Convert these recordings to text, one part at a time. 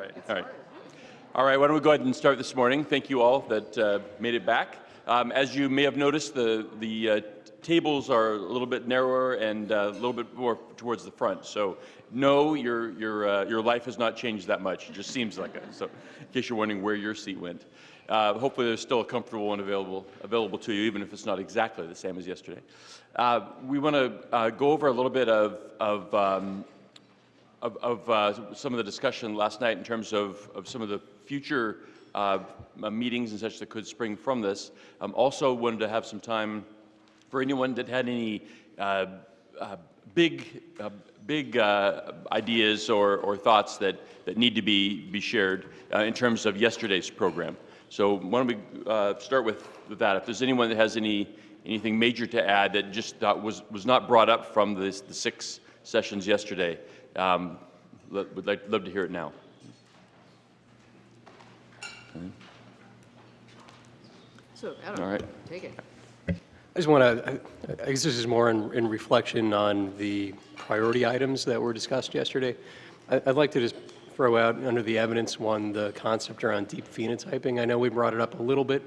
All right, all right. All right, why don't we go ahead and start this morning. Thank you all that uh, made it back. Um, as you may have noticed, the, the uh, tables are a little bit narrower and uh, a little bit more towards the front. So no, your, your, uh, your life has not changed that much. It just seems like it. So in case you're wondering where your seat went. Uh, hopefully there's still a comfortable one available, available to you, even if it's not exactly the same as yesterday. Uh, we want to uh, go over a little bit of, of, um, of, of uh, some of the discussion last night in terms of, of some of the future uh, meetings and such that could spring from this. Um, also wanted to have some time for anyone that had any uh, big, big ideas or, or thoughts that, that need to be, be shared in terms of yesterday's program. So why don't we uh, start with, with that? If there's anyone that has any anything major to add that just was was not brought up from this, the six sessions yesterday, um, would like, love to hear it now. So, Adam, All right. take it. I just want to, I guess this is more in, in reflection on the priority items that were discussed yesterday. I, I'd like to just throw out under the evidence one the concept around deep phenotyping. I know we brought it up a little bit,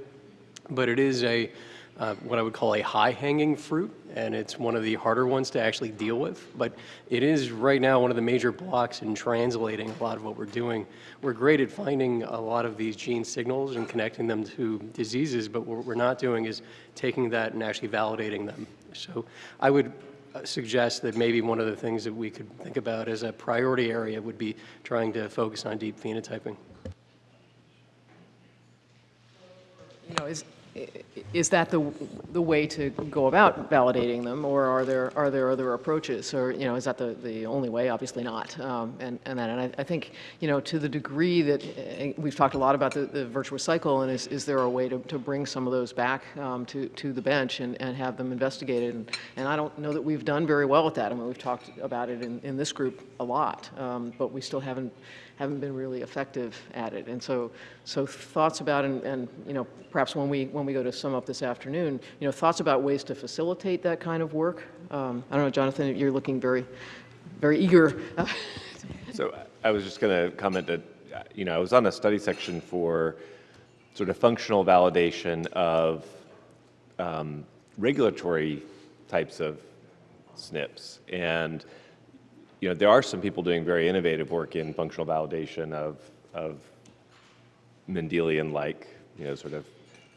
but it is a uh, what I would call a high-hanging fruit, and it's one of the harder ones to actually deal with. But it is right now one of the major blocks in translating a lot of what we're doing. We're great at finding a lot of these gene signals and connecting them to diseases, but what we're not doing is taking that and actually validating them. So I would uh, suggest that maybe one of the things that we could think about as a priority area would be trying to focus on deep phenotyping. You know, is, is that the, the way to go about validating them, or are there, are there other approaches? Or, you know, is that the, the only way? Obviously not. Um, and, and then, and I, I, think, you know, to the degree that uh, we've talked a lot about the, the virtuous cycle, and is, is there a way to, to bring some of those back um, to, to the bench and, and have them investigated? And, and I don't know that we've done very well with that. I mean, we've talked about it in, in this group a lot, um, but we still haven't haven't been really effective at it. And so, so thoughts about, and, and, you know, perhaps when we, when we go to sum up this afternoon, you know, thoughts about ways to facilitate that kind of work. Um, I don't know, Jonathan, you're looking very, very eager. so I was just going to comment that, you know, I was on a study section for sort of functional validation of um, regulatory types of SNPs. And you know, there are some people doing very innovative work in functional validation of, of Mendelian-like, you know, sort of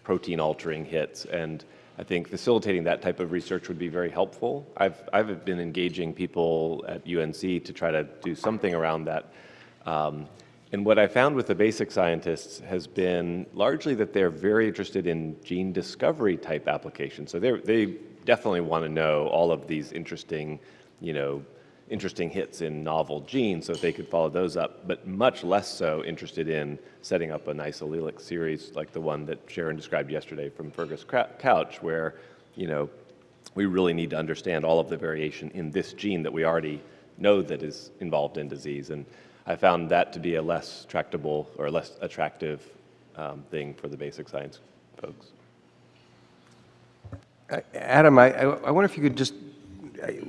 protein-altering hits. And I think facilitating that type of research would be very helpful. I've, I've been engaging people at UNC to try to do something around that. Um, and what I found with the basic scientists has been largely that they're very interested in gene discovery type applications. So they definitely want to know all of these interesting, you know, interesting hits in novel genes so they could follow those up, but much less so interested in setting up a nice allelic series like the one that Sharon described yesterday from Fergus Couch, where, you know, we really need to understand all of the variation in this gene that we already know that is involved in disease. And I found that to be a less tractable or less attractive um, thing for the basic science folks. Uh, Adam, I, I wonder if you could just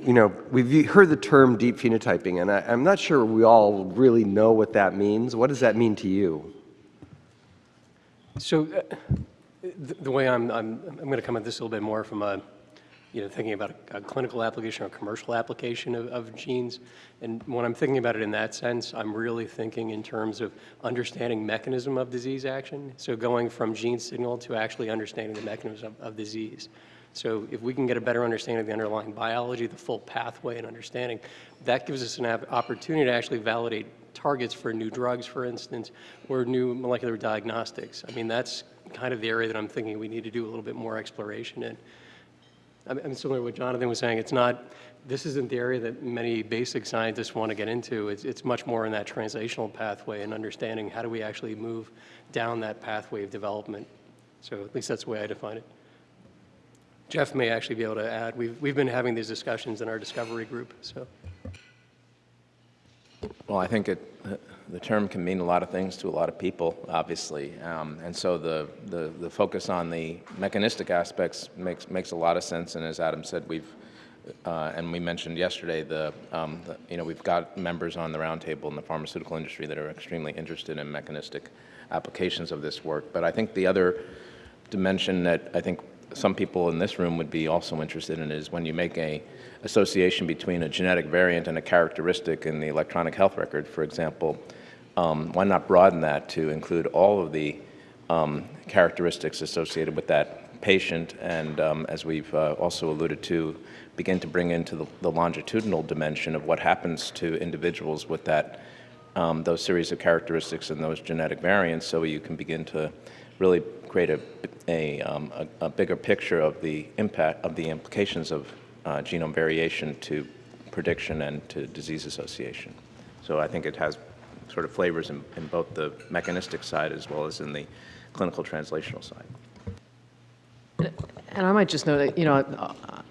you know, we've heard the term deep phenotyping, and I, am not sure we all really know what that means. What does that mean to you? So uh, the, the, way I'm, I'm, I'm going to come at this a little bit more from a, you know, thinking about a, a clinical application or commercial application of, of, genes. And when I'm thinking about it in that sense, I'm really thinking in terms of understanding mechanism of disease action. So going from gene signal to actually understanding the mechanism of, of disease. So if we can get a better understanding of the underlying biology, the full pathway and understanding, that gives us an opportunity to actually validate targets for new drugs, for instance, or new molecular diagnostics. I mean, that's kind of the area that I'm thinking we need to do a little bit more exploration in. I mean, similar to what Jonathan was saying, it's not, this isn't the area that many basic scientists want to get into. It's, it's much more in that translational pathway and understanding how do we actually move down that pathway of development. So at least that's the way I define it. Jeff may actually be able to add. We've, we've been having these discussions in our discovery group. So. Well, I think it, the term can mean a lot of things to a lot of people, obviously. Um, and so the, the, the, focus on the mechanistic aspects makes, makes a lot of sense. And as Adam said, we've, uh, and we mentioned yesterday, the, um, the, you know, we've got members on the roundtable in the pharmaceutical industry that are extremely interested in mechanistic applications of this work. But I think the other dimension that I think some people in this room would be also interested in is when you make a association between a genetic variant and a characteristic in the electronic health record, for example, um, why not broaden that to include all of the um, characteristics associated with that patient, and um, as we've uh, also alluded to, begin to bring into the, the longitudinal dimension of what happens to individuals with that, um, those series of characteristics and those genetic variants, so you can begin to really create a, a, um, a, a bigger picture of the impact of the implications of uh, genome variation to prediction and to disease association. So I think it has sort of flavors in, in both the mechanistic side as well as in the clinical translational side. And I might just note that, you know,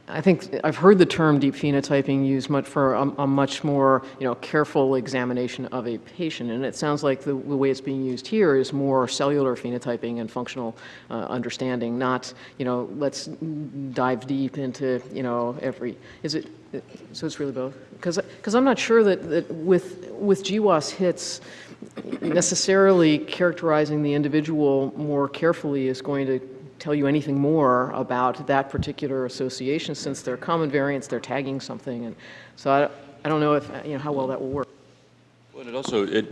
I think I've heard the term deep phenotyping used much for a, a much more, you know, careful examination of a patient. And it sounds like the, the way it's being used here is more cellular phenotyping and functional uh, understanding, not, you know, let's dive deep into, you know, every, is it, so it's really both? Because I'm not sure that, that with, with GWAS hits, necessarily characterizing the individual more carefully is going to tell you anything more about that particular association since they're common variants, they're tagging something. And so I, I don't know if, you know, how well that will work. Well, and it also, it,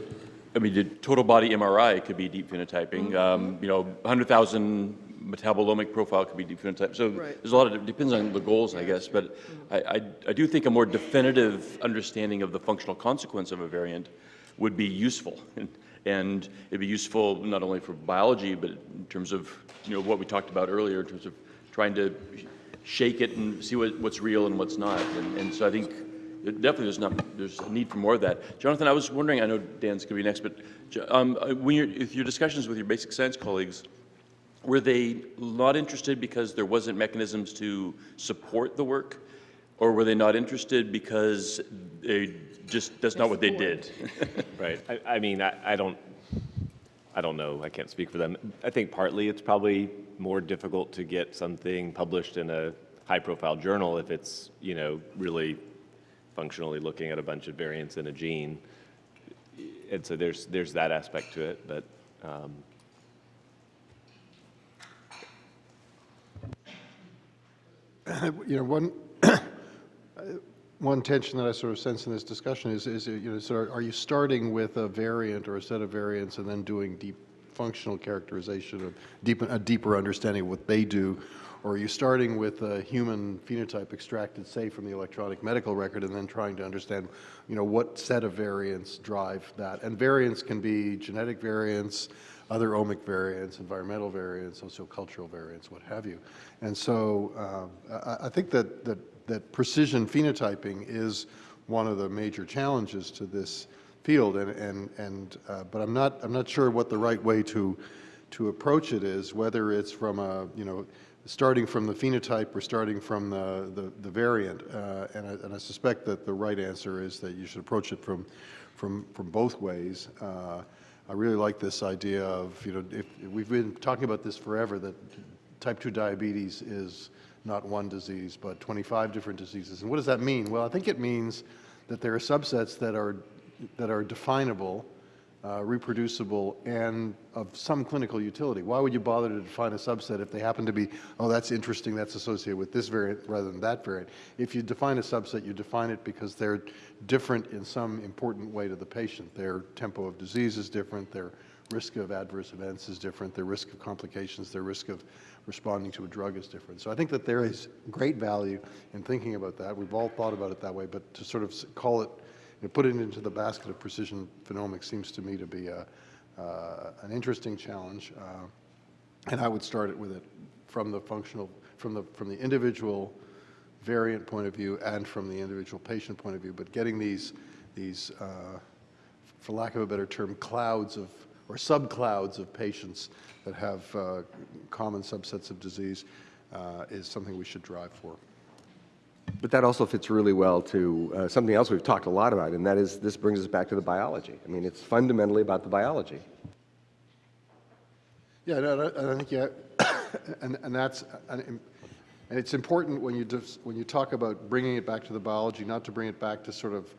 I mean, the total body MRI could be deep phenotyping. Um, you know, 100,000 metabolomic profile could be deep phenotype. So Right. there's a lot of, it depends on the goals, I guess. But I, I, I do think a more definitive understanding of the functional consequence of a variant would be useful. And, it'd be useful not only for biology, but in terms of, you know, what we talked about earlier, in terms of trying to shake it and see what, what's real and what's not. And, and so I think it- Definitely, there's not, there's a need for more of that. Jonathan, I was wondering, I know Dan's going to be next, but um, uh, when you're, if your discussions with your basic science colleagues, were they not interested because there wasn't mechanisms to support the work? Or were they not interested because they just, that's not what they did? Right. I, I mean, I, I don't, I don't know. I can't speak for them. I think partly it's probably more difficult to get something published in a high-profile journal if it's, you know, really functionally looking at a bunch of variants in a gene. And so there's, there's that aspect to it, but, um, You know, one, one tension that I sort of sense in this discussion is, is, you know, are you starting with a variant or a set of variants and then doing deep functional characterization of deep, a deeper understanding of what they do? Or are you starting with a human phenotype extracted, say, from the electronic medical record and then trying to understand, you know, what set of variants drive that? And variants can be genetic variants, other omic variants, environmental variants, sociocultural variants, what have you. And so um, I, I think that, that, that precision phenotyping is one of the major challenges to this field, and, and, and uh, but I'm not, I'm not sure what the right way to, to approach it is, whether it's from a, you know, starting from the phenotype or starting from the, the, the variant. Uh, and, I, and I suspect that the right answer is that you should approach it from, from, from both ways. Uh, I really like this idea of, you know, if, we've been talking about this forever, that type 2 diabetes is not one disease, but 25 different diseases. And what does that mean? Well, I think it means that there are subsets that are, that are definable, uh, reproducible, and of some clinical utility. Why would you bother to define a subset if they happen to be, oh, that's interesting, that's associated with this variant rather than that variant? If you define a subset, you define it because they're different in some important way to the patient. Their tempo of disease is different, their risk of adverse events is different, their risk of complications, their risk of responding to a drug is different. So I think that there is great value in thinking about that. We've all thought about it that way, but to sort of call it, you know, put it into the basket of precision phenomics seems to me to be a, uh, an interesting challenge. Uh, and I would start it with it from the functional, from the, from the individual variant point of view and from the individual patient point of view, but getting these, these uh, for lack of a better term, clouds of, or subclouds of patients that have uh, common subsets of disease uh, is something we should drive for. But that also fits really well to uh, something else we've talked a lot about, and that is this brings us back to the biology. I mean, it's fundamentally about the biology. Yeah, no, no, and I think, yeah, and, and that's, an, And it's important when you, just, when you talk about bringing it back to the biology, not to bring it back to sort of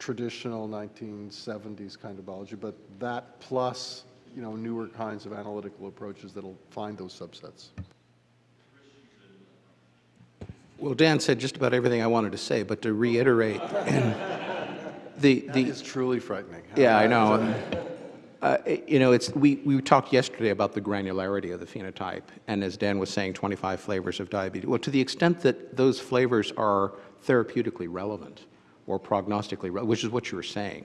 traditional 1970s kind of biology, but that plus, you know, newer kinds of analytical approaches that'll find those subsets. Well, Dan said just about everything I wanted to say, but to reiterate, and the, the, is truly frightening. yeah, I know. Uh, You know, it's, we, we talked yesterday about the granularity of the phenotype, and as Dan was saying, 25 flavors of diabetes. Well, to the extent that those flavors are therapeutically relevant or prognostically, which is what you were saying,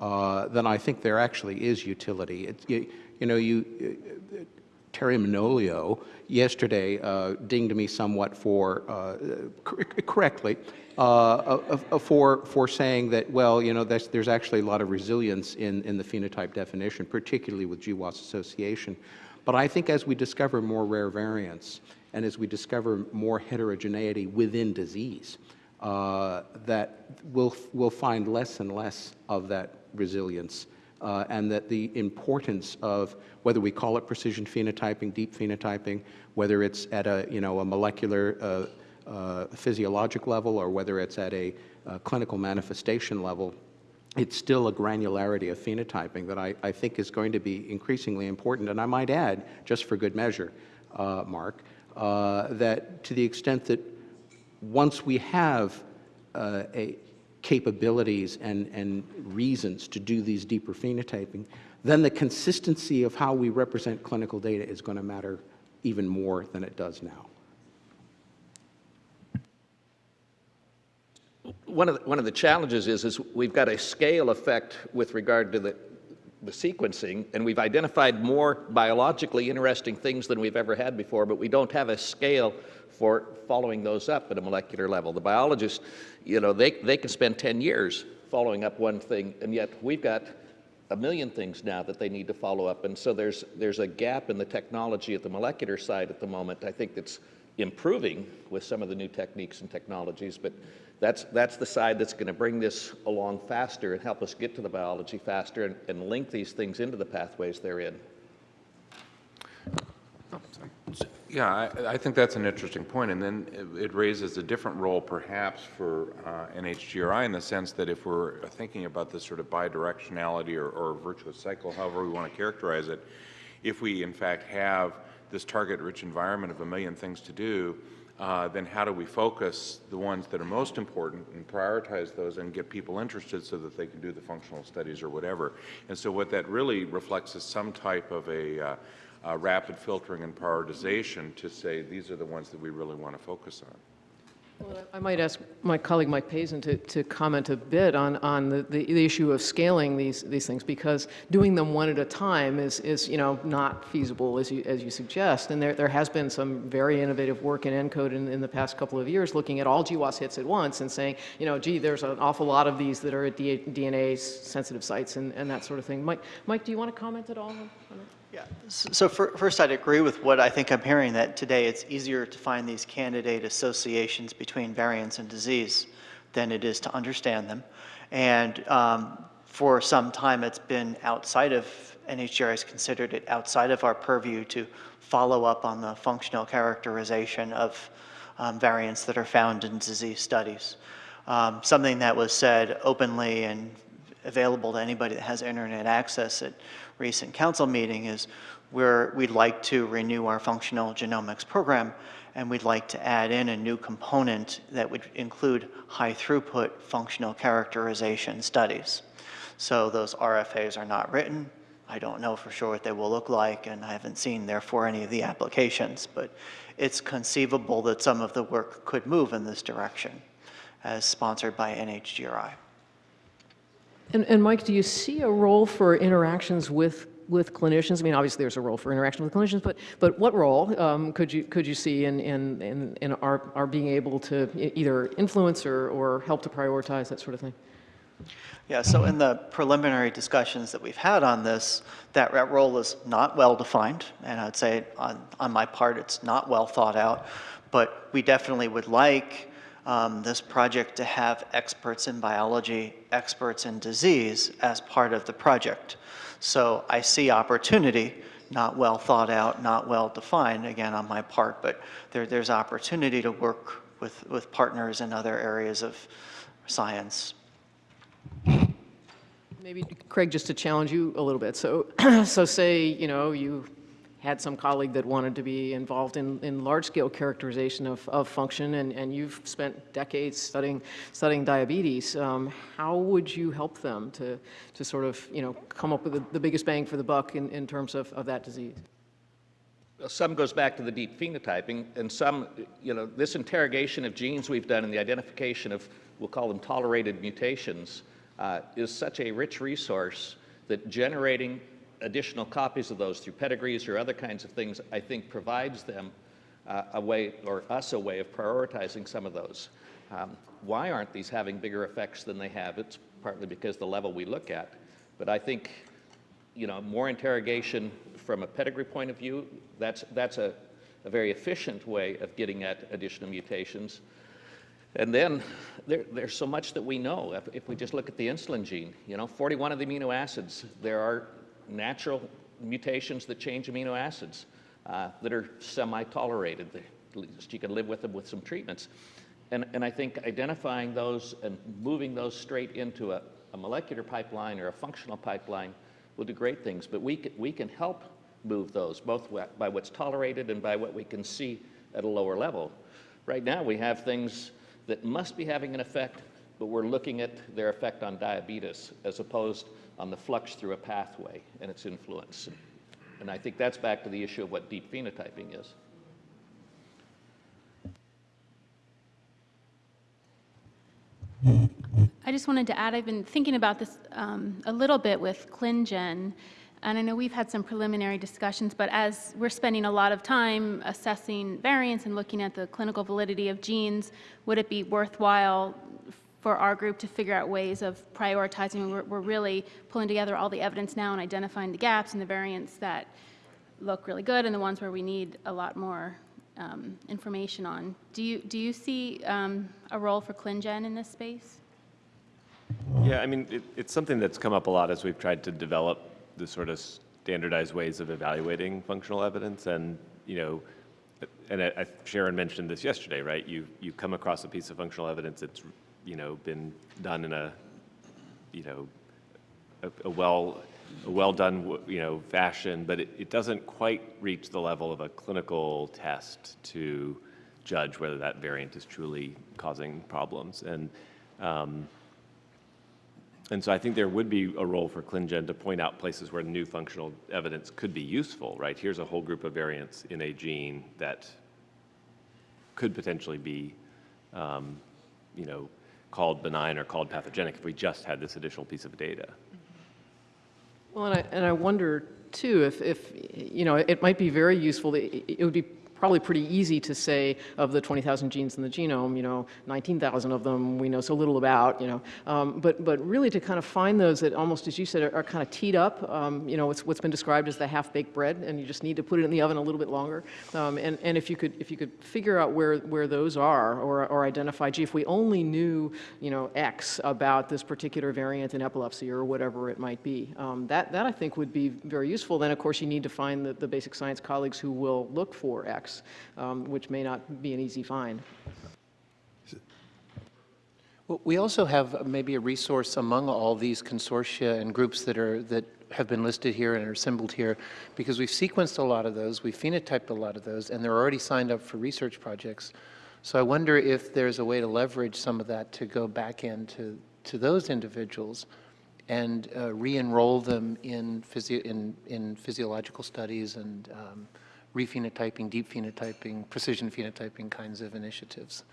uh, then I think there actually is utility. You, you know, you, Terry Manolio yesterday uh, dinged me somewhat for, uh, cor- correctly, uh, uh, uh, for, for saying that, well, you know, there's, there's actually a lot of resilience in, in the phenotype definition, particularly with GWAS association. But I think as we discover more rare variants and as we discover more heterogeneity within disease, uh, that we'll, we'll find less and less of that resilience uh, and that the importance of whether we call it precision phenotyping, deep phenotyping, whether it's at a, you know, a molecular uh, uh, physiologic level or whether it's at a uh, clinical manifestation level, it's still a granularity of phenotyping that I, I think is going to be increasingly important. And I might add, just for good measure, uh, Mark, that to the extent that once we have uh, capabilities and, and reasons to do these deeper phenotyping, then the consistency of how we represent clinical data is going to matter even more than it does now. One of, the, one of the challenges is, is we've got a scale effect with regard to the, the sequencing, and we've identified more biologically interesting things than we've ever had before, but we don't have a scale for following those up at a molecular level. The biologists, you know, they, they can spend 10 years following up one thing, and yet we've got a million things now that they need to follow up. And so there's, there's a gap in the technology at the molecular side at the moment, I think that's improving with some of the new techniques and technologies, but that's, that's the side that's going to bring this along faster and help us get to the biology faster and, and link these things into the pathways they're in. Yeah, I, I think that's an interesting point, and then it, it raises a different role perhaps for uh, NHGRI in the sense that if we're thinking about this sort of bidirectionality or, or virtuous cycle, however we want to characterize it, if we in fact have this target-rich environment of a million things to do, uh, then how do we focus the ones that are most important and prioritize those and get people interested so that they can do the functional studies or whatever. And so what that really reflects is some type of a uh, uh, rapid filtering and prioritization to say these are the ones that we really want to focus on. I might ask my colleague Mike Pazin to, to comment a bit on, on the, the, issue of scaling these, these things because doing them one at a time is, is you know, not feasible as you, as you suggest. And there, there has been some very innovative work in ENCODE in, in the past couple of years looking at all GWAS hits at once and saying, you know, gee, there's an awful lot of these that are at DNase sensitive sites and, and that sort of thing. Mike, Mike, do you want to comment at all on that? Yeah, so fir- first I'd agree with what I think I'm hearing, that today it's easier to find these candidate associations between variants and disease than it is to understand them. And um, for some time, it's been outside of, NHGRI has considered it outside of our purview to follow up on the functional characterization of um, variants that are found in disease studies. Um, Something that was said openly and available to anybody that has internet access recent council meeting is where we'd like to renew our functional genomics program and we'd like to add in a new component that would include high throughput functional characterization studies. So those RFAs are not written. I don't know for sure what they will look like and I haven't seen therefore any of the applications, but it's conceivable that some of the work could move in this direction as sponsored by NHGRI. And, and Mike, do you see a role for interactions with, with clinicians? I mean, obviously there's a role for interaction with clinicians, but, but what role um, could, you, could you see in, in, in, in our, our being able to either influence or, or help to prioritize that sort of thing? Yeah, so in the preliminary discussions that we've had on this, that that role is not well defined, and I'd say on, on my part, it's not well thought out, but we definitely would like um, this project to have experts in biology, experts in disease as part of the project. So I see opportunity not well thought out, not well defined, again, on my part, but there, there's opportunity to work with, with partners in other areas of science. Maybe, Craig, just to challenge you a little bit. So, so say, you know, you had some colleague that wanted to be involved in, in large-scale characterization of, of function, and, and you've spent decades studying, studying diabetes. Um, how would you help them to, to sort of, you know, come up with the, the biggest bang for the buck in, in terms of, of that disease? Some goes back to the deep phenotyping, and some, you know, this interrogation of genes we've done and the identification of, we'll call them tolerated mutations, uh, is such a rich resource that generating additional copies of those through pedigrees or other kinds of things, I think provides them uh, a way, or us a way of prioritizing some of those. Um, why aren't these having bigger effects than they have? It's partly because the level we look at. But I think, you know, more interrogation from a pedigree point of view, that's, that's a, a very efficient way of getting at additional mutations. And then there, there's so much that we know. If, if, we just look at the insulin gene, you know, 41 of the amino acids, there are natural mutations that change amino acids uh, that are semi-tolerated. You can live with them with some treatments. And, and I think identifying those and moving those straight into a, a molecular pipeline or a functional pipeline will do great things. But we we can help move those, both by what's tolerated and by what we can see at a lower level. Right now, we have things that must be having an effect, but we're looking at their effect on diabetes as opposed on the flux through a pathway and its influence. And I think that's back to the issue of what deep phenotyping is. I just wanted to add, I've been thinking about this um, a little bit with ClinGen, and I know we've had some preliminary discussions, but as we're spending a lot of time assessing variants and looking at the clinical validity of genes, would it be worthwhile for our group to figure out ways of prioritizing? We're, we're really pulling together all the evidence now and identifying the gaps and the variants that look really good and the ones where we need a lot more um, information on. Do you, do you see um, a role for ClinGen in this space? Yeah, I mean, it, it's something that's come up a lot as we've tried to develop the sort of standardized ways of evaluating functional evidence. And, you know, and I, I, Sharon mentioned this yesterday, right? You, you come across a piece of functional evidence that's, you know, been done in a, you know, a, a well, a well done, you know, fashion, but it, it doesn't quite reach the level of a clinical test to judge whether that variant is truly causing problems. And, um, and so I think there would be a role for ClinGen to point out places where new functional evidence could be useful, right? Here's a whole group of variants in a gene that could potentially be, um, you know, called benign or called pathogenic if we just had this additional piece of data. Well, and I, and I wonder too if, if, you know, it might be very useful, it, it would be probably pretty easy to say of the 20,000 genes in the genome, you know, 19,000 of them we know so little about, you know. Um, but, but really to kind of find those that almost, as you said, are, are kind of teed up, um, you know, what's been described as the half-baked bread, and you just need to put it in the oven a little bit longer. Um, and, and if you could, if you could figure out where, where those are, or, or identify, gee, if we only knew, you know, X about this particular variant in epilepsy or whatever it might be, um, that, that I think would be very useful. Then, of course, you need to find the, the basic science colleagues who will look for X um, which may not be an easy find. Well, we also have maybe a resource among all these consortia and groups that are that have been listed here and are assembled here, because we've sequenced a lot of those, we've phenotyped a lot of those, and they're already signed up for research projects. So I wonder if there's a way to leverage some of that to go back into to those individuals and uh, re-enroll them in, physio in, in physiological studies and um, rephenotyping, deep phenotyping, precision phenotyping kinds of initiatives.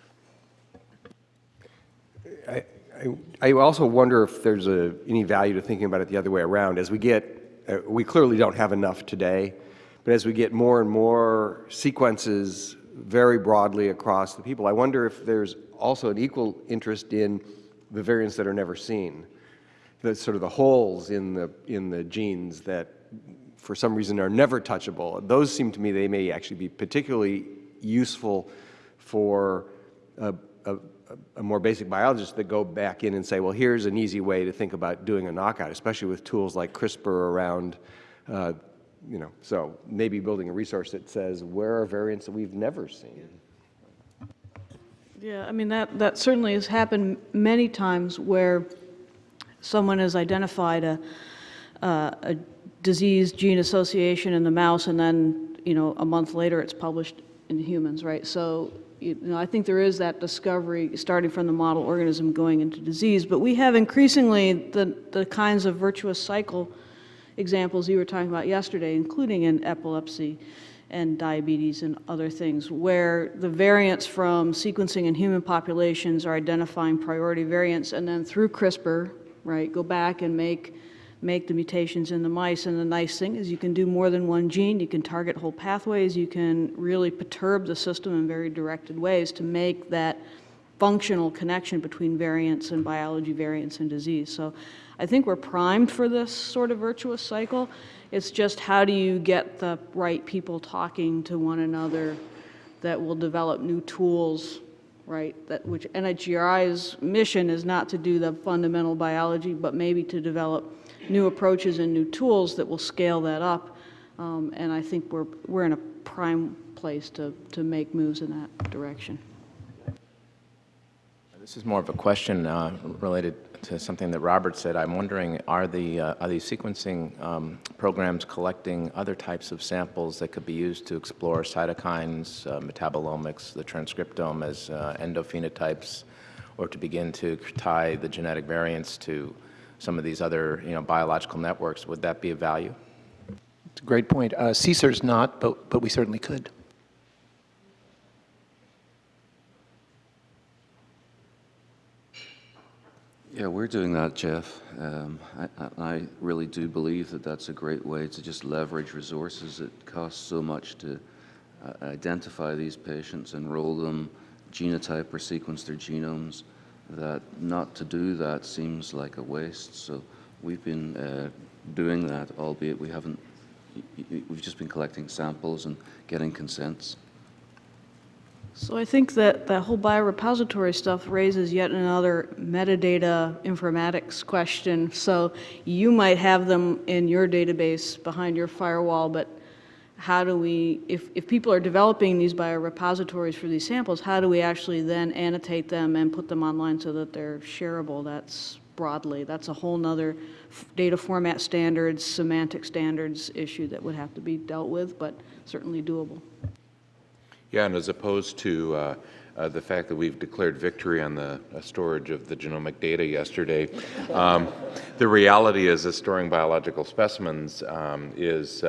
I, I, I also wonder if there's a, any value to thinking about it the other way around. As we get, uh, we clearly don't have enough today, but as we get more and more sequences very broadly across the people, I wonder if there's also an equal interest in the variants that are never seen, the sort of the holes in the, in the genes that for some reason are never touchable. Those seem to me they may actually be particularly useful for a, a, a, more basic biologist that go back in and say, well, here's an easy way to think about doing a knockout, especially with tools like CRISPR around uh, you know, so maybe building a resource that says, where are variants that we've never seen? Yeah, I mean, that, that certainly has happened many times where someone has identified a, uh, a disease gene association in the mouse, and then, you know, a month later, it's published in humans, right? So, you know, I think there is that discovery, starting from the model organism going into disease, but we have increasingly the, the kinds of virtuous cycle examples you were talking about yesterday, including in epilepsy and diabetes and other things, where the variants from sequencing in human populations are identifying priority variants, and then through CRISPR, right, go back and make make the mutations in the mice. And the nice thing is you can do more than one gene, you can target whole pathways, you can really perturb the system in very directed ways to make that functional connection between variants and biology, variants and disease. So I think we're primed for this sort of virtuous cycle. It's just how do you get the right people talking to one another that will develop new tools, right? That which NHGRI's mission is not to do the fundamental biology, but maybe to develop new approaches and new tools that will scale that up. Um, and I think we're, we're in a prime place to, to make moves in that direction. This is more of a question uh, related to something that Robert said. I'm wondering, are the uh, are these sequencing um, programs collecting other types of samples that could be used to explore cytokines, uh, metabolomics, the transcriptome as uh, endophenotypes, or to begin to tie the genetic variants to some of these other you know biological networks? Would that be of value? It's a great point. Uh, CSER's not, but but we certainly could. Yeah, we're doing that, Jeff. Um, I, I, really do believe that that's a great way to just leverage resources. It costs so much to uh, identify these patients, enroll them, genotype or sequence their genomes, that not to do that seems like a waste. So we've been uh, doing that, albeit we haven't, we've just been collecting samples and getting consents. So I think that that whole biorepository stuff raises yet another metadata informatics question. So you might have them in your database behind your firewall, but how do we, if, if people are developing these biorepositories for these samples, how do we actually then annotate them and put them online so that they're shareable? That's broadly, that's a whole nother data format standards, semantic standards issue that would have to be dealt with, but certainly doable. Yeah, and as opposed to uh, uh, the fact that we've declared victory on the uh, storage of the genomic data yesterday, um, the reality is that storing biological specimens um, is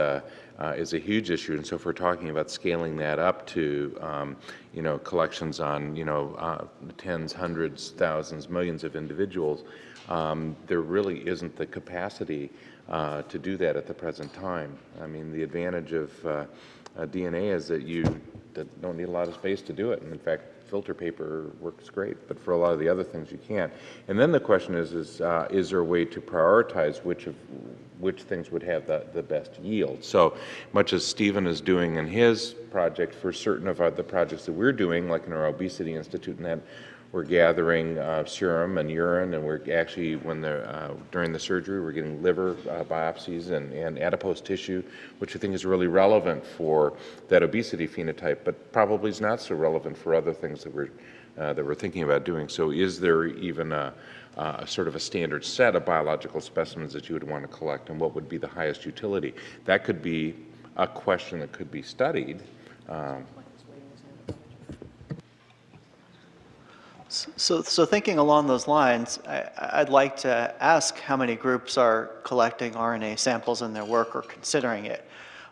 uh, uh, is a huge issue. And so if we're talking about scaling that up to, um, you know, collections on, you know, uh, tens, hundreds, thousands, millions of individuals, um, there really isn't the capacity uh, to do that at the present time. I mean, the advantage of uh, DNA is that you don't need a lot of space to do it. And in fact, filter paper works great, but for a lot of the other things you can't. And then the question is, is, uh, is there a way to prioritize which of which things would have the, the best yield? So much as Stephen is doing in his project for certain of our, the projects that we're doing, like in our Obesity Institute and that, we're gathering uh, serum and urine, and we're actually, when the, uh, during the surgery, we're getting liver uh, biopsies and, and adipose tissue, which I think is really relevant for that obesity phenotype, but probably is not so relevant for other things that we're, uh, that we're thinking about doing. So is there even a, sort of a standard set of biological specimens that you would want to collect, and what would be the highest utility? That could be a question that could be studied. Um, So, so thinking along those lines, I, would like to ask how many groups are collecting RNA samples in their work or considering it.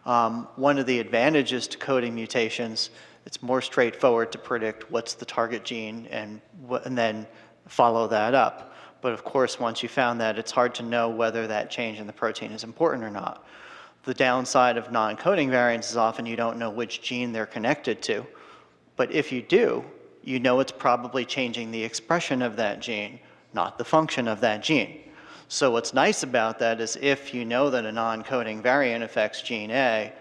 Um, one of the advantages to coding mutations, it's more straightforward to predict what's the target gene and, and then follow that up. But of course, once you found that, it's hard to know whether that change in the protein is important or not. The downside of non-coding variants is often you don't know which gene they're connected to. But if you do, you know it's probably changing the expression of that gene, not the function of that gene. So what's nice about that is if you know that a non-coding variant affects gene A,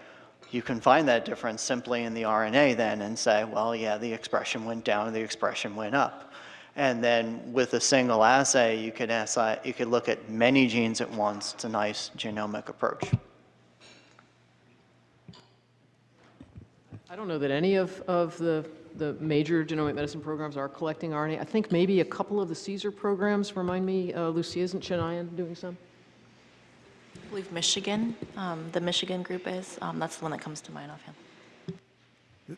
you can find that difference simply in the RNA then and say, well, yeah, the expression went down, the expression went up. And then with a single assay, you could, assay, you could look at many genes at once. It's a nice genomic approach. I don't know that any of, of the, the major genomic medicine programs are collecting RNA. I think maybe a couple of the CSER programs, remind me, uh, Lucy, isn't Chennai doing some? I believe Michigan, um, the Michigan group is. Um, that's the one that comes to mind offhand.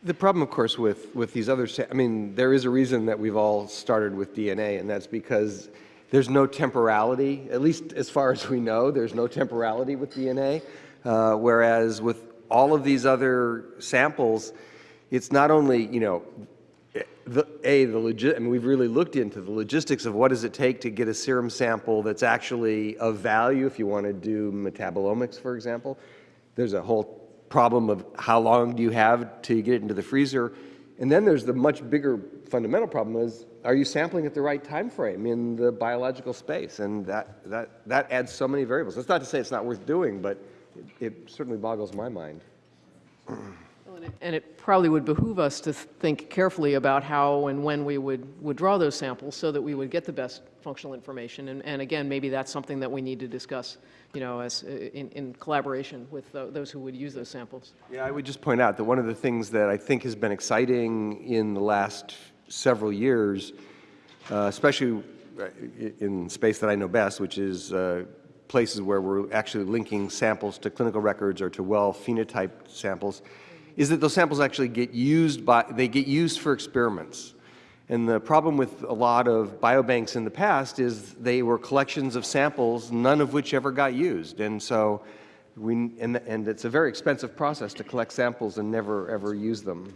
The problem, of course, with, with these other, sa- I mean, there is a reason that we've all started with DNA, and that's because there's no temporality, at least as far as we know, there's no temporality with DNA. Uh, whereas with all of these other samples, it's not only, you know, the, A, the legit, I mean, we've really looked into the logistics of what does it take to get a serum sample that's actually of value if you want to do metabolomics, for example. There's a whole problem of how long do you have to get it into the freezer. And then there's the much bigger fundamental problem is, are you sampling at the right time frame in the biological space? And that, that, that adds so many variables. That's not to say it's not worth doing, but it, it certainly boggles my mind. And it probably would behoove us to think carefully about how and when we would, would draw those samples so that we would get the best functional information. And, and again, maybe that's something that we need to discuss, you know, as, uh, in, in collaboration with tho- those who would use those samples. Yeah, I would just point out that one of the things that I think has been exciting in the last several years, uh, especially uh, in space that I know best, which is uh, places where we're actually linking samples to clinical records or to well phenotyped samples, is that those samples actually get used by, they get used for experiments. And the problem with a lot of biobanks in the past is they were collections of samples, none of which ever got used. And so we, and, and it's a very expensive process to collect samples and never, ever use them.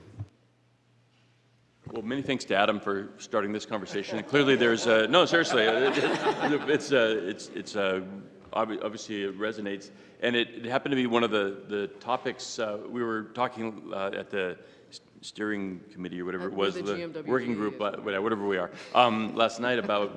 Well, many thanks to Adam for starting this conversation. Clearly, there's uh, no seriously. uh, It's uh, it's it's uh, obvi- obviously it resonates, and it, it happened to be one of the the topics uh, we were talking uh, at the steering committee or whatever it was, the the working group, uh, whatever we are, um, last night about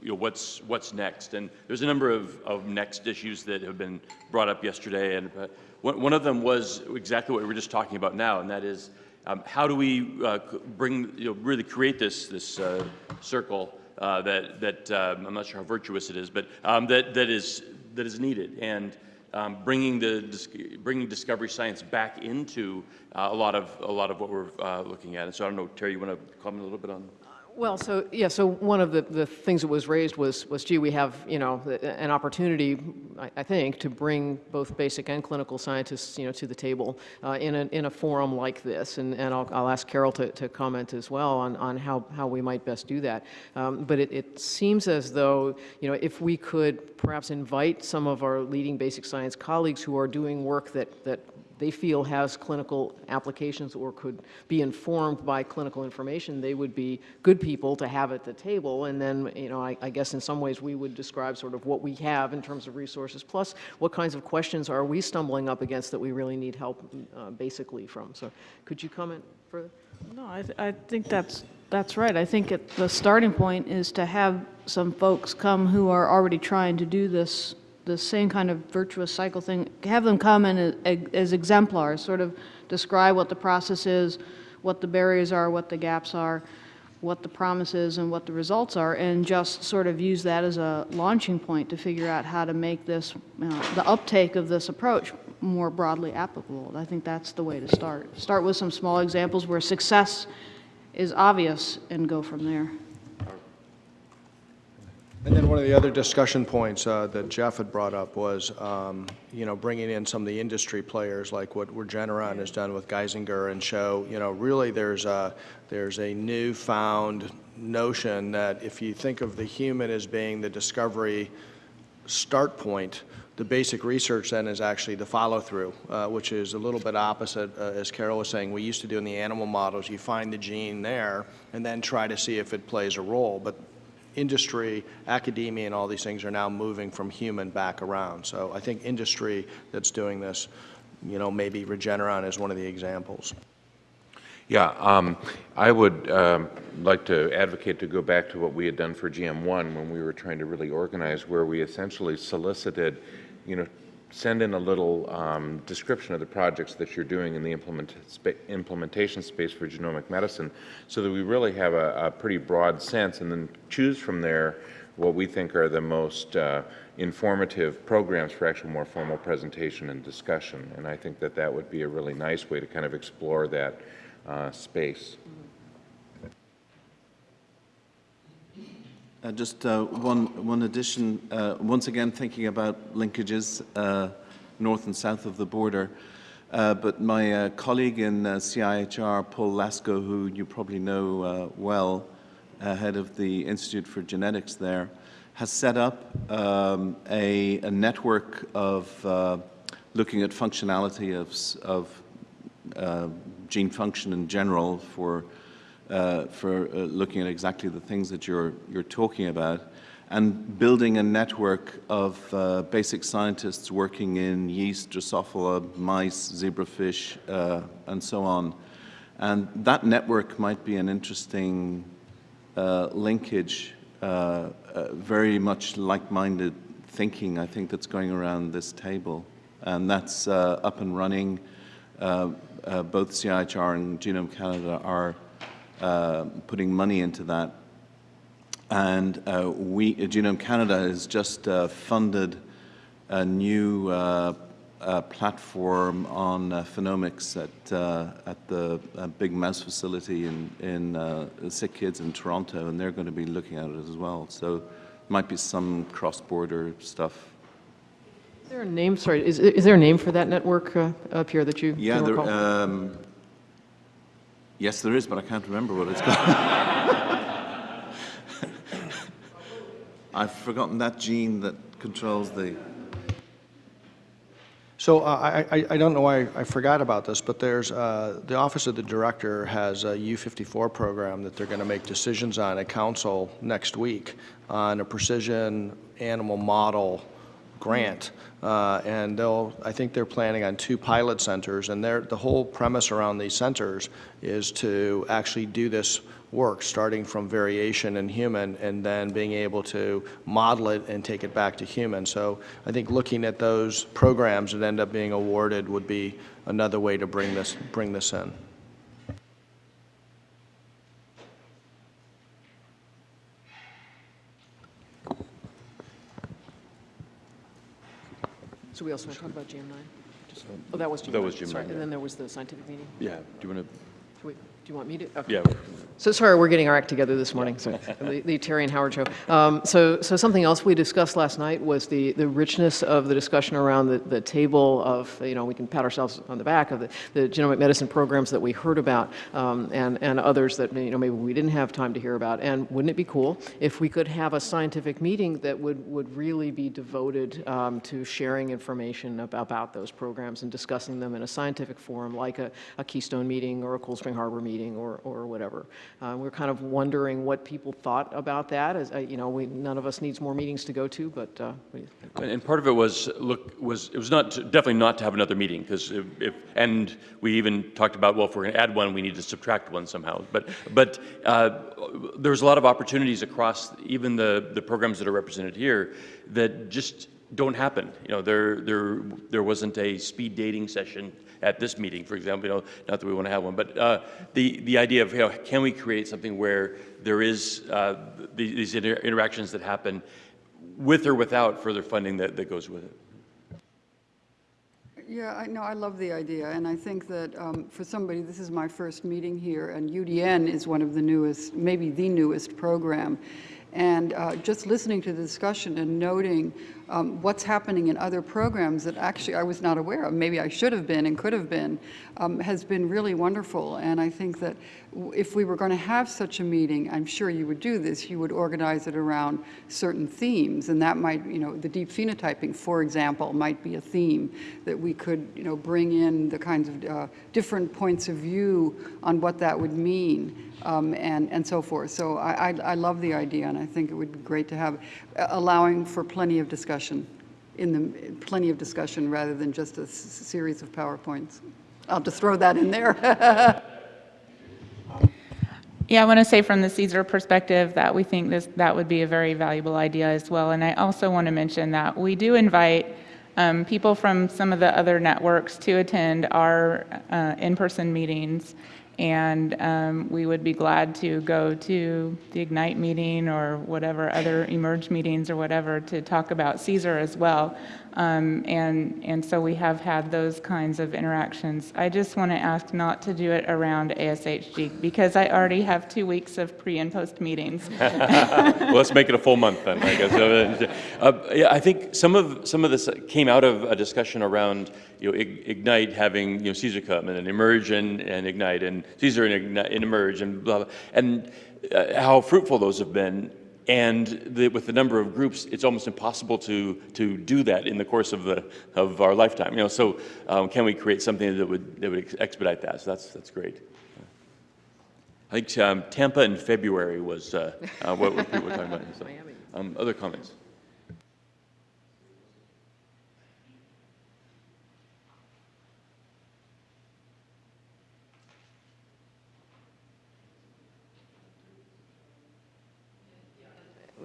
you know what's what's next, and there's a number of of next issues that have been brought up yesterday, and uh, one of them was exactly what we were just talking about now, and that is. Um, how do we uh, bring, you know, really create this this uh, circle uh, that that um, I'm not sure how virtuous it is, but um, that that is that is needed, and um, bringing the bringing discovery science back into uh, a lot of a lot of what we're uh, looking at. And so I don't know, Terry, you want to comment a little bit on? Well, so, yeah, so one of the, the things that was raised was, was, gee, we have, you know, an opportunity, I, I think, to bring both basic and clinical scientists, you know, to the table uh, in, a, in a forum like this. And, and I'll, I'll ask Carol to, to comment as well on, on how, how we might best do that. Um, but it, it seems as though, you know, if we could perhaps invite some of our leading basic science colleagues who are doing work that, that they feel has clinical applications or could be informed by clinical information, they would be good people to have at the table. And then, you know, I, I guess in some ways we would describe sort of what we have in terms of resources, plus what kinds of questions are we stumbling up against that we really need help uh, basically from. So could you comment further? No, I, th- I think that's, that's right. I think it, the starting point is to have some folks come who are already trying to do this, the same kind of virtuous cycle thing, have them come in as, uh, as exemplars, sort of describe what the process is, what the barriers are, what the gaps are, what the promise is, and what the results are, and just sort of use that as a launching point to figure out how to make this, you know, the uptake of this approach more broadly applicable. I think that's the way to start. Start with some small examples where success is obvious and go from there. And then one of the other discussion points uh, that Jeff had brought up was, um, you know, bringing in some of the industry players, like what Regeneron has done with Geisinger, and show, you know, really there's a, there's a newfound notion that if you think of the human as being the discovery start point, the basic research then is actually the follow-through, uh, which is a little bit opposite, uh, as Carol was saying. We used to do in the animal models, you find the gene there and then try to see if it plays a role. But industry, academia, and all these things are now moving from human back around. So I think industry that's doing this, you know, maybe Regeneron is one of the examples. Yeah, um, I would um, like to advocate to go back to what we had done for GM1 when we were trying to really organize, where we essentially solicited, you know, send in a little um, description of the projects that you're doing in the implement, spa implementation space for genomic medicine, so that we really have a, a pretty broad sense, and then choose from there what we think are the most uh, informative programs for actual more formal presentation and discussion. And I think that that would be a really nice way to kind of explore that uh, space. Uh, Just uh, one, one addition, uh, once again thinking about linkages uh, north and south of the border. Uh, But my uh, colleague in CIHR, Paul Lasko, who you probably know well, head of the Institute for Genetics there, has set up um, a, a network of looking at functionality of, of gene function in general for uh, for uh, looking at exactly the things that you're, you're talking about and building a network of uh, basic scientists working in yeast, Drosophila, mice, zebrafish, uh, and so on. And that network might be an interesting uh, linkage, uh, very much like-minded thinking, I think, that's going around this table. And that's up and running. Both CIHR and Genome Canada are uh, putting money into that. And uh, we, uh, Genome Canada has just uh, funded a new uh, uh, platform on uh, phenomics at, uh, at the uh, Big Mouse facility in, in uh, Sick Kids in Toronto, and they're going to be looking at it as well. So might be some cross-border stuff. Is there a name, sorry, is, is there a name for that network uh, up here that you Yeah, there, um, yes, there is, but I can't remember what it's called. I've forgotten that gene that controls the. So uh, I, I, don't know why I forgot about this, but there's, uh, the Office of the Director has a U54 program that they're going to make decisions on at council next week on a precision animal model grant. Uh, And they'll, I think they're planning on two pilot centers, and the whole premise around these centers is to actually do this work, starting from variation in human and then being able to model it and take it back to human. So I think looking at those programs that end up being awarded would be another way to bring this, bring this in. So we also want to talk about GM9? Just- Oh, that was GM9. That was GM9, Sorry, yeah. and then there was the scientific meeting? Yeah, do you want to? We- Do you want me to? Okay. Yeah. So sorry, we're getting our act together this morning, so the the Terry and Howard show. Um, So, so something else we discussed last night was the, the richness of the discussion around the, the table of, you know, we can pat ourselves on the back of the, the genomic medicine programs that we heard about um, and, and others that, you know, maybe we didn't have time to hear about. And wouldn't it be cool if we could have a scientific meeting that would, would really be devoted um, to sharing information ab- about those programs and discussing them in a scientific forum like a, a Keystone meeting or a Cold Spring Harbor meeting or, or whatever. Uh, we're kind of wondering what people thought about that. As, uh, you know, we, none of us needs more meetings to go to, but uh, And, part of it was, look, was, it was not, definitely not to have another meeting, because if, if- and we even talked about, well, if we're going to add one, we need to subtract one somehow. But, but uh, there's a lot of opportunities across even the, the programs that are represented here that just don't happen. You know, there, there, there wasn't a speed dating session at this meeting, for example, you know, not that we want to have one, but uh, the, the idea of, you know, can we create something where there is uh, the- these inter- interactions that happen with or without further funding that, that goes with it? Yeah, I know, I love the idea, and I think that um, for somebody, this is my first meeting here, and UDN is one of the newest, maybe the newest program. And uh, just listening to the discussion and noting um, what's happening in other programs that actually I was not aware of, maybe I should have been and could have been, um, has been really wonderful. And I think that if we were going to have such a meeting, I'm sure you would do this, you would organize it around certain themes. And that might, you know, the deep phenotyping, for example, might be a theme that we could, you know, bring in the kinds of uh, different points of view on what that would mean um, and, and so forth. So I, I, I love the idea, and I think it would be great to have, uh, allowing for plenty of discussion, in the, plenty of discussion rather than just a series of PowerPoints. I'll just throw that in there. Yeah, I want to say from the CSER perspective that we think this, that would be a very valuable idea as well. And I also want to mention that we do invite um, people from some of the other networks to attend our uh, in-person meetings. And um, we would be glad to go to the IGNITE meeting or whatever other eMERGE meetings or whatever to talk about CSER as well. Um, and, and so we have had those kinds of interactions. I just want to ask not to do it around ASHG because I already have two weeks of pre and post meetings. well, let's make it a full month then, I guess. Uh, yeah, I think some of some of this came out of a discussion around you know IGNITE having you know CSER come and then eMERGE and, and IGNITE and CSER and, IGNITE, and eMERGE and blah, blah and uh, how fruitful those have been. And the, with the number of groups, it's almost impossible to to do that in the course of the of our lifetime. You know, so um, can we create something that would that would expedite that? So that's that's great. I think um, Tampa in February was uh, uh, what what people were talking about. So, um, other comments?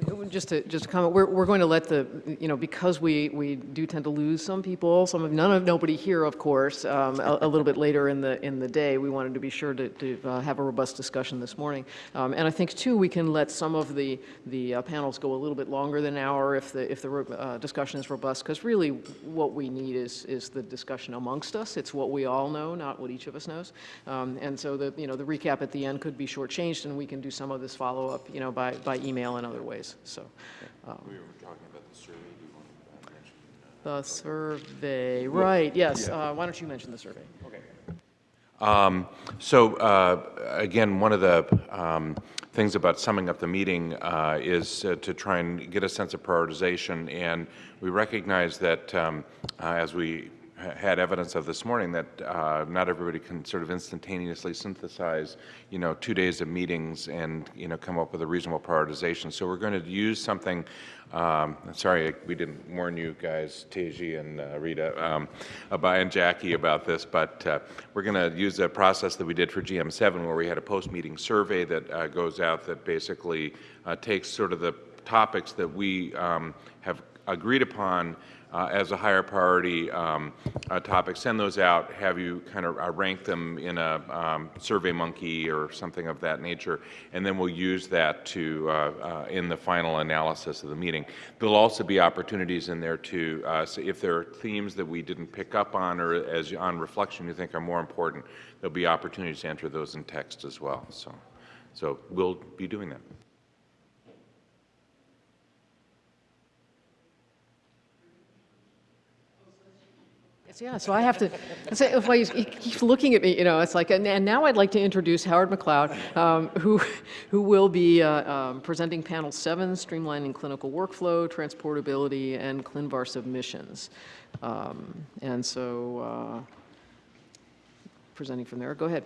eu Just to, just to comment, we're, we're going to let the, you know, because we, we do tend to lose some people, some of, none of, nobody here, of course, um, a, a little bit later in the, in the day, we wanted to be sure to, to uh, have a robust discussion this morning. Um, and I think, too, we can let some of the, the uh, panels go a little bit longer than an hour if the, if the uh, discussion is robust, because really what we need is, is the discussion amongst us. It's what we all know, not what each of us knows. Um, and so the, you know, the recap at the end could be shortchanged, and we can do some of this follow-up, you know, by, by email and other ways. So, um, We were talking about the survey. Do you want to mention? the survey, right, yes. Uh, Why don't you mention the survey? Okay. Um, So uh, again, one of the um, things about summing up the meeting uh, is uh, to try and get a sense of prioritization. And we recognize that um, uh, as we ha- had evidence of this morning, that uh, not everybody can sort of instantaneously synthesize, you know, two days of meetings and, you know, come up with a reasonable prioritization. So we're going to use something um, sorry, we didn't warn you guys, Teji and uh, Rita, um, about, and Jackie about this, but uh, we're going to use a process that we did for GM7 where we had a post-meeting survey that uh, goes out that basically uh, takes sort of the topics that we um, have agreed upon uh, as a higher priority um, uh, topic, send those out, have you kind of uh, rank them in a um, survey monkey or something of that nature, and then we'll use that to uh, uh, in the final analysis of the meeting. There'll also be opportunities in there to, uh, so if there are themes that we didn't pick up on or as on reflection you think are more important, there'll be opportunities to enter those in text as well. So, so we'll be doing that. Yeah, so I have to, I, he keeps looking at me, you know, it's like, and, and now I'd like to introduce Howard McLeod, um, who, who will be uh, um, presenting panel seven, streamlining clinical workflow, transportability, and ClinVar submissions. Um, and so, uh, presenting from there, go ahead.